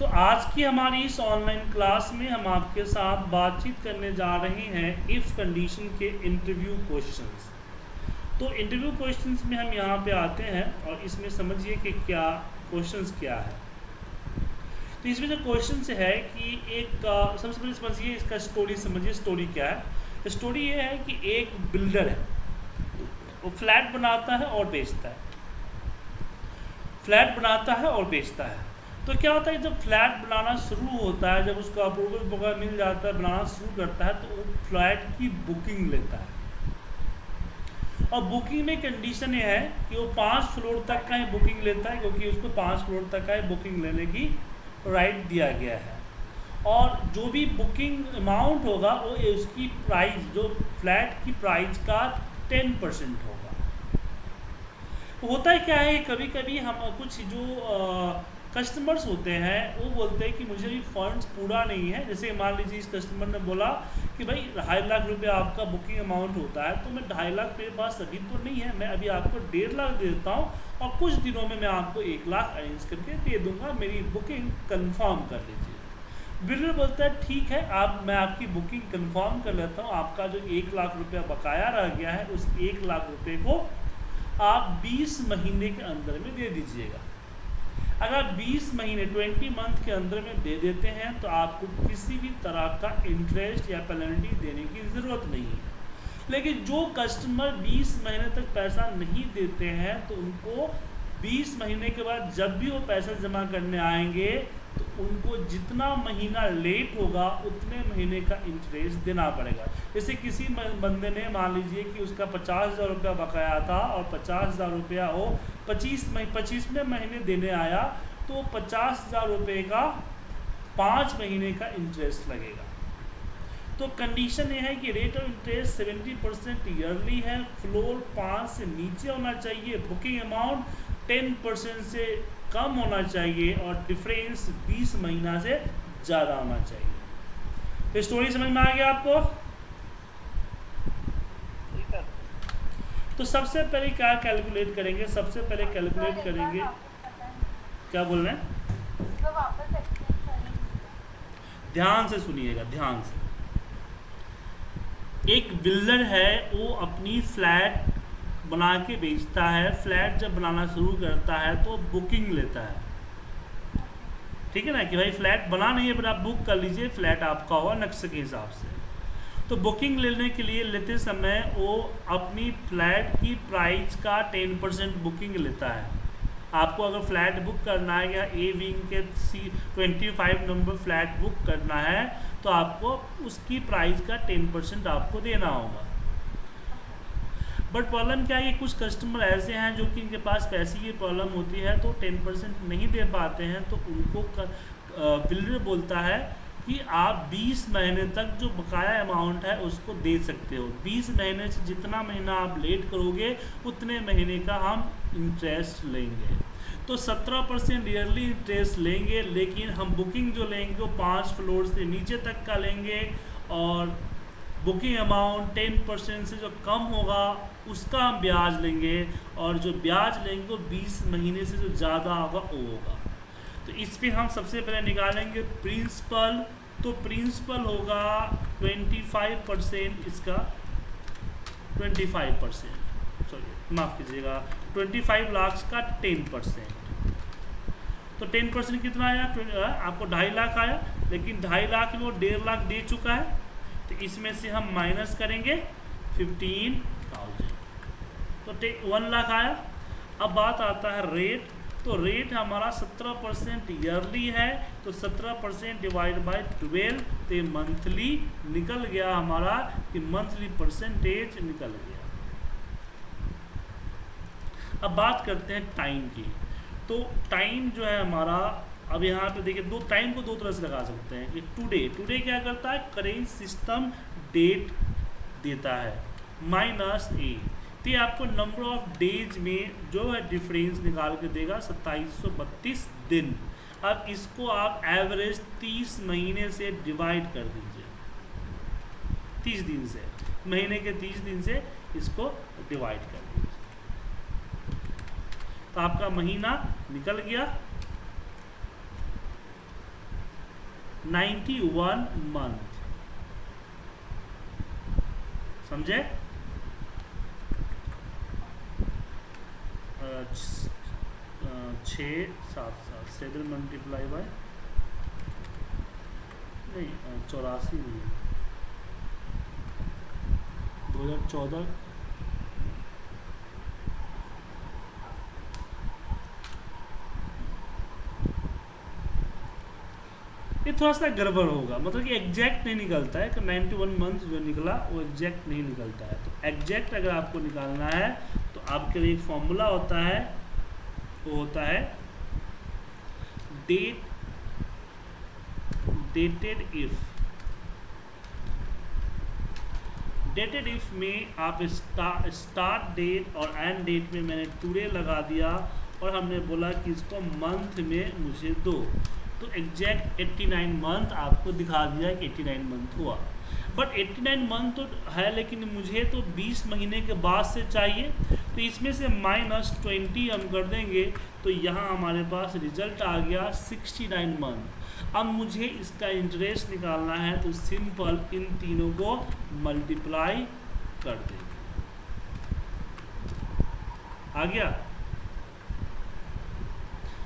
तो आज की हमारी इस ऑनलाइन क्लास में हम आपके साथ बातचीत करने जा रहे हैं इफ़ कंडीशन के इंटरव्यू क्वेश्चंस तो इंटरव्यू क्वेश्चंस में हम यहाँ पे आते हैं और इसमें समझिए कि क्या क्वेश्चंस क्या है। तो इसमें जो क्वेश्चन है कि एक, सबसे पहले समझिए इसका स्टोरी समझिए स्टोरी क्या है। स्टोरी ये है कि एक बिल्डर है। वो फ्लैट बनाता है और बेचता है। फ्लैट बनाता है और बेचता है। तो क्या होता है, जब फ्लैट बनाना शुरू होता है, जब उसको अप्रूवल वगैरह मिल जाता है, बनाना शुरू करता है तो वो फ्लैट की बुकिंग लेता है। और बुकिंग में कंडीशन ये है कि वो पाँच फ्लोर तक का ही बुकिंग लेता है, क्योंकि उसको पाँच फ्लोर तक का ही बुकिंग लेने की राइट दिया गया है। और जो भी बुकिंग अमाउंट होगा, वो उसकी प्राइस, जो फ्लैट की प्राइस का टेन परसेंट होगा। होता है क्या है कभी कभी हम कुछ जो कस्टमर्स होते हैं, वो बोलते हैं कि मुझे भी फंड्स पूरा नहीं है। जैसे मान लीजिए इस कस्टमर ने बोला कि भाई, ढाई लाख रुपए आपका बुकिंग अमाउंट होता है तो मैं ढाई लाख मेरे पास अभी तो नहीं है। मैं अभी आपको डेढ़ लाख दे देता हूँ और कुछ दिनों में मैं आपको एक लाख अरेंज करके दे दूँगा। मेरी बुकिंग कन्फर्म कर लीजिए। बिल्डर बोलता है, ठीक है, आप, मैं आपकी बुकिंग कन्फर्म कर लेता हूँ। आपका जो एक लाख रुपया बकाया रह गया है, उस एक लाख रुपये को आप बीस महीने के अंदर में दे दीजिएगा। अगर 20 महीने 20 मंथ के अंदर में दे देते हैं तो आपको किसी भी तरह का इंटरेस्ट या पेनल्टी देने की ज़रूरत नहीं है। लेकिन जो कस्टमर 20 महीने तक पैसा नहीं देते हैं तो उनको 20 महीने के बाद जब भी वो पैसा जमा करने आएँगे तो उनको जितना महीना लेट होगा, उतने महीने का इंटरेस्ट देना पड़ेगा। जैसे किसी बंदे ने मान लीजिए कि उसका पचास हज़ार रुपया बकाया था और पचास हज़ार रुपया हो, पच्चीस मही, पच्चीसवें महीने देने आया तो पचास हज़ार रुपये का पाँच महीने का इंटरेस्ट लगेगा। तो कंडीशन ये है कि rate of interest seventy percent yearly है फ्लोर पाँच से नीचे होना चाहिए बुकिंग अमाउंट टेन परसेंट से कम होना चाहिए और डिफरेंस 20 महीना से ज़्यादा होना चाहिए। तो स्टोरी समझ में आ गया आपको? तो सबसे पहले क्या कैलकुलेट करेंगे? सबसे पहले कैलकुलेट करेंगे। क्या बोल रहे हैं? ध्यान से सुनिएगा ध्यान से। एक बिल्डर है वो अपनी फ्लैट बना के बेचता है, फ्लैट जब बनाना शुरू करता है तो बुकिंग लेता है। ठीक है ना कि भाई फ्लैट बना नहीं है पर आप बुक कर लीजिए, फ्लैट आपका होगा नक्शे के हिसाब से। तो बुकिंग लेने के लिए लेते समय वो अपनी फ्लैट की प्राइस का टेन परसेंट बुकिंग लेता है। आपको अगर फ्लैट बुक करना है या ए विंग के C twenty five number flat book करना है तो आपको उसकी प्राइस का टेन परसेंट आपको देना होगा। बट प्रॉब्लम क्या है कि कुछ कस्टमर ऐसे हैं जो कि इनके पास पैसे की प्रॉब्लम होती है तो टेन परसेंट नहीं दे पाते हैं तो उनको बिल्डर बोलता है कि आप 20 महीने तक जो बकाया अमाउंट है उसको दे सकते हो। 20 महीने से जितना महीना आप लेट करोगे, उतने महीने का हम इंटरेस्ट लेंगे। तो 17 परसेंट ईयरली इंटरेस्ट लेंगे, लेकिन हम बुकिंग जो लेंगे वो पाँच फ्लोर से नीचे तक का लेंगे और बुकिंग अमाउंट टेन परसेंट से जो कम होगा, उसका हम ब्याज लेंगे और जो ब्याज लेंगे वो बीस महीने से जो ज़्यादा होगा, वो होगा। तो इस पर हम सबसे पहले निकालेंगे प्रिंसिपल तो प्रिंसिपल होगा ट्वेंटी फाइव परसेंट इसका। ट्वेंटी फाइव परसेंट सॉरी माफ़ कीजिएगा ट्वेंटी फाइव लाख का टेन परसेंट तो टेन परसेंट कितना आया? आपको ढाई लाख आया, लेकिन ढाई लाख में वो डेढ़ लाख दे चुका है। तो इसमें से हम माइनस करेंगे फिफ्टीन थाउज़ेंड तो वन लाख आया। अब बात आता है रेट तो रेट हमारा सत्रह परसेंट ईयरली है। तो सत्रह परसेंट डिवाइड बाई ट्वेल्व तो मंथली निकल गया हमारा कि मंथली परसेंटेज निकल गया। अब बात करते हैं टाइम की। तो टाइम जो है हमारा अब यहाँ पे देखिए, दो टाइम को दो तरह से लगा सकते हैं। कि टुडे टुडे क्या करता है? करेंट सिस्टम डेट देता है। माइनस ए तो ये आपको नंबर ऑफ़ डेज़ में जो है डिफरेंस निकाल के देगा सत्ताईस दिन। अब इसको आप एवरेज 30 महीने से डिवाइड कर दीजिए। 30 दिन से। महीने के 30 दिन से इसको डिवाइड कर दीजिए। तो आपका महीना निकल गया। 91 मंथ समझे? छ, सात सात। सेवन मल्टीप्लाई बाय नहीं चौरासी नहीं। दो हज़ार चौदह थोड़ा सा गड़बड़ होगा। मतलब कि एग्जैक्ट नहीं निकलता है कि 91 मंथ जो निकला, वो एग्जैक्ट नहीं निकलता है। तो एग्जैक्ट अगर आपको निकालना है तो आपके लिए एक फॉर्मूला होता है, वो होता है date dated if dated if में आप स्टार्ट डेट और एंड डेट में मैंने टूडे लगा दिया और हमने बोला कि इसको मंथ में मुझे दो। तो एग्जैक्ट 89 मंथ आपको दिखा दिया कि 89 मंथ हुआ। बट 89 मंथ तो है, लेकिन मुझे तो 20 महीने के बाद से चाहिए। तो इसमें से माइनस ट्वेंटी हम कर देंगे तो यहाँ हमारे पास रिज़ल्ट आ गया 69 मंथ अब मुझे इसका इंटरेस्ट निकालना है तो सिंपल इन तीनों को मल्टीप्लाई कर देंगे। आ गया?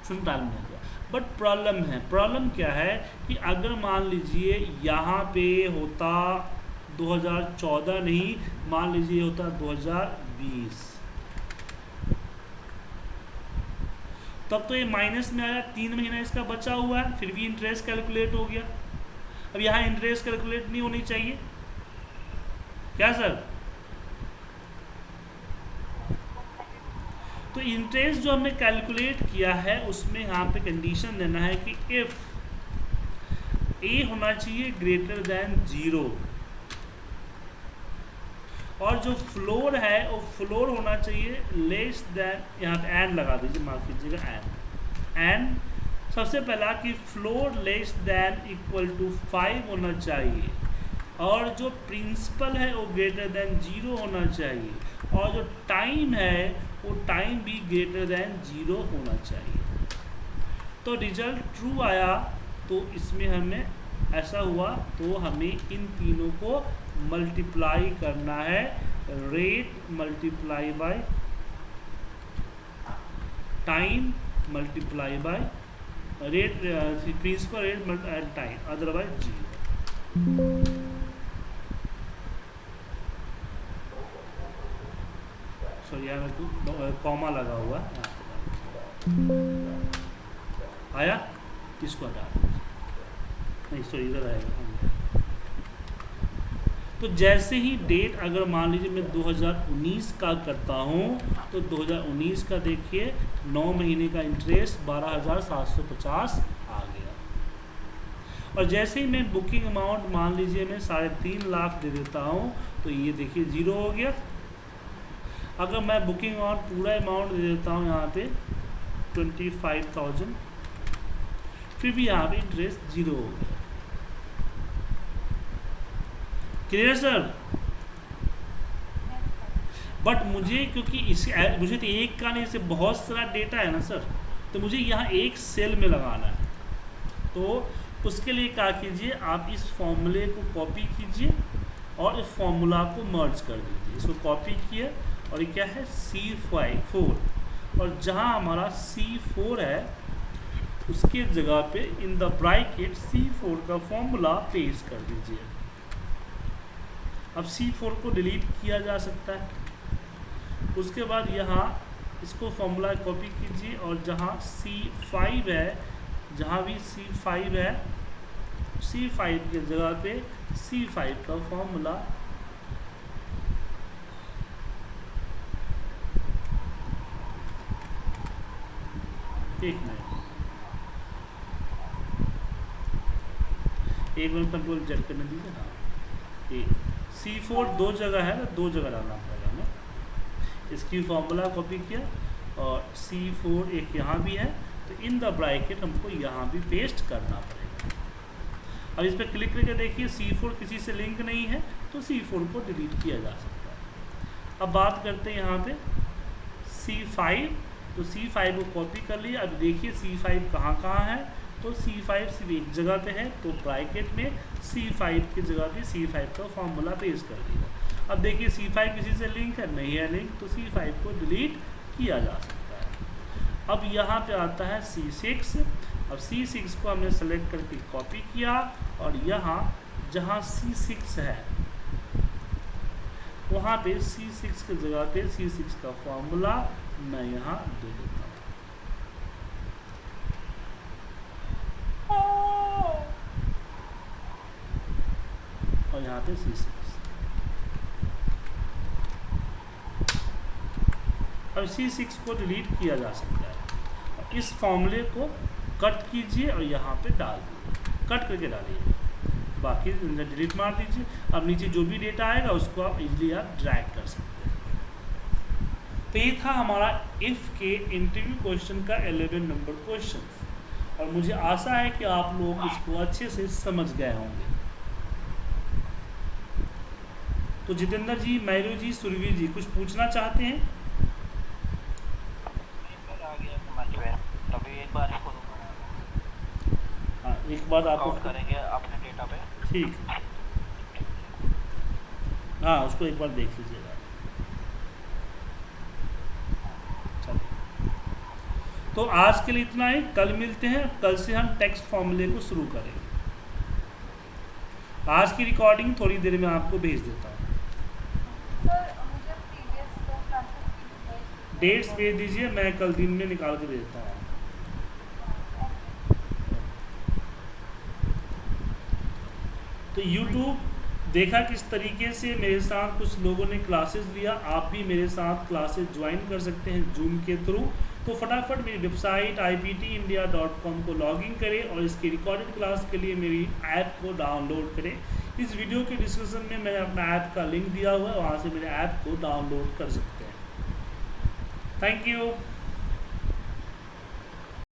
संतानवे। बट प्रॉब्लम है। प्रॉब्लम क्या है कि अगर मान लीजिए यहाँ पे होता 2014 नहीं, मान लीजिए होता 2020 तब तो ये माइनस में आया, तीन महीना इसका बचा हुआ है, फिर भी इंटरेस्ट कैलकुलेट हो गया। अब यहाँ इंटरेस्ट कैलकुलेट नहीं होनी चाहिए। क्या सर? तो इंटरेस्ट जो हमने कैलकुलेट किया है, उसमें यहाँ पे कंडीशन देना है कि इफ़ ए होना चाहिए ग्रेटर देन ज़ीरो और जो फ्लोर है, वो फ्लोर होना चाहिए लेस देन यहाँ पे एन लगा दीजिए, माफ़ कीजिएगा एन एन सबसे पहला कि floor less than equal to five होना चाहिए। और जो प्रिंसिपल है, वो ग्रेटर देन ज़ीरो होना चाहिए। और जो टाइम है, वो टाइम भी ग्रेटर देन ज़ीरो होना चाहिए। तो रिज़ल्ट ट्रू आया तो इसमें हमें ऐसा हुआ तो हमें इन तीनों को मल्टीप्लाई करना है। Rate multiply by time multiply by rate principal rate time otherwise zero sorry यहाँ कॉमा लगा हुआ आया? इसको हटा? नहीं सॉरी इधर आएगा। तो जैसे ही डेट अगर मान लीजिए मैं 2019 का करता हूँ तो 2019 का देखिए नौ महीने का इंटरेस्ट 12,750 आ गया। और जैसे ही मैं बुकिंग अमाउंट मान लीजिए मैं साढ़े तीन लाख दे देता हूँ तो ये देखिए ज़ीरो हो गया। अगर मैं बुकिंग और पूरा अमाउंट दे देता हूँ यहाँ पे ट्वेंटी फाइव थाउज़ेंड फिर भी यहाँ पे इंटरेस्ट ज़ीरो हो गया। क्लियर सर बट मुझे, क्योंकि इस, मुझे तो एक का नहीं से बहुत सारा डेटा है ना सर तो मुझे यहाँ एक सेल में लगाना है। तो उसके लिए क्या कीजिए, आप इस फॉर्मूले को कॉपी कीजिए और इस फॉर्मूला को मर्ज कर दीजिए। इसको कॉपी किए और ये क्या है? सी फाइव फोर और जहाँ हमारा सी फोर है, उसके जगह पे in the bracket C four का फॉर्मूला पेश कर दीजिए। अब सी फोर को डिलीट किया जा सकता है। उसके बाद यहाँ इसको फॉर्मूला कॉपी कीजिए और जहाँ सी फाइव है, जहाँ भी सी फाइव है सी फाइव के जगह पे सी फाइव का फॉर्मूला एक मिनट एक मिनट कंट्रोल करने दीजिए। हाँ ए सी फोर दो जगह है ना, दो जगह डालना पड़ेगा हमें। इसकी फॉर्मूला कॉपी किया और सी फोर एक यहाँ भी है तो इन द ब्राइकेट हमको यहाँ भी पेस्ट करना पड़ेगा। अब इस पर क्लिक करके देखिए सी फोर किसी से लिंक नहीं है तो सी फोर को डिलीट किया जा सकता है। अब बात करते हैं यहाँ पे सी फाइव तो सी फाइव को कॉपी कर लिया। अब देखिए सी फाइव कहाँ कहाँ है। तो सी फाइव सिर्फ़ एक जगह पे है। तो ब्रैकेट में सी फाइव की जगह पे सी फाइव का फॉर्मूला पेश कर दिया। अब देखिए सी फाइव किसी से लिंक है? नहीं है लिंक तो सी फाइव को डिलीट किया जा सकता है। अब यहाँ पे आता है सी सिक्स अब सी सिक्स को हमने सेलेक्ट करके कॉपी किया। और यहाँ जहाँ सी सिक्स है वहाँ पे सी सिक्स की जगह पे सी सिक्स का फॉर्मूला मैं यहाँ दे देता हूँ। और यहाँ पे सी सिक्स अब सी सिक्स को डिलीट किया जा सकता है। इस फॉर्मूले को कट कीजिए और यहाँ पे डाल दीजिए। कट करके डालिए। बाकी डिलीट मार दीजिए। अब नीचे जो भी डेटा आएगा उसको आप इजीली आप ड्रैग कर सकते हैं। तो ये था हमारा इफ़ के इंटरव्यू क्वेश्चन का एलेवन नंबर क्वेश्चन और मुझे आशा है कि आप लोग इसको अच्छे से समझ गए होंगे। तो जितेंद्र जी मैरू जी सुरवीर जी कुछ पूछना चाहते हैं? हाँ एक बार आपको करेंगे अपने डेटा पे ठीक हाँ। उसको एक बार देख लीजिएगा। तो आज के लिए इतना ही। कल मिलते हैं। कल से हम टेक्स्ट फॉर्मूले को शुरू करेंगे। आज की रिकॉर्डिंग थोड़ी देर में आपको भेज देता हूँ। डेट्स भेज दीजिए। मैं कल दिन में निकाल के देता हूँ। तो YouTube देखा किस तरीके से मेरे साथ कुछ लोगों ने क्लासेस लिया। आप भी मेरे साथ क्लासेस ज्वाइन कर सकते हैं जूम के थ्रू तो फटाफट मेरी वेबसाइट iptindia.com को लॉगिन करें और इसकी रिकॉर्डेड क्लास के लिए मेरी ऐप को डाउनलोड करें। इस वीडियो के डिस्क्रिप्शन में मैंने अपना ऐप का लिंक दिया हुआ है, वहाँ से मेरे ऐप को डाउनलोड कर सकते हैं। Thank you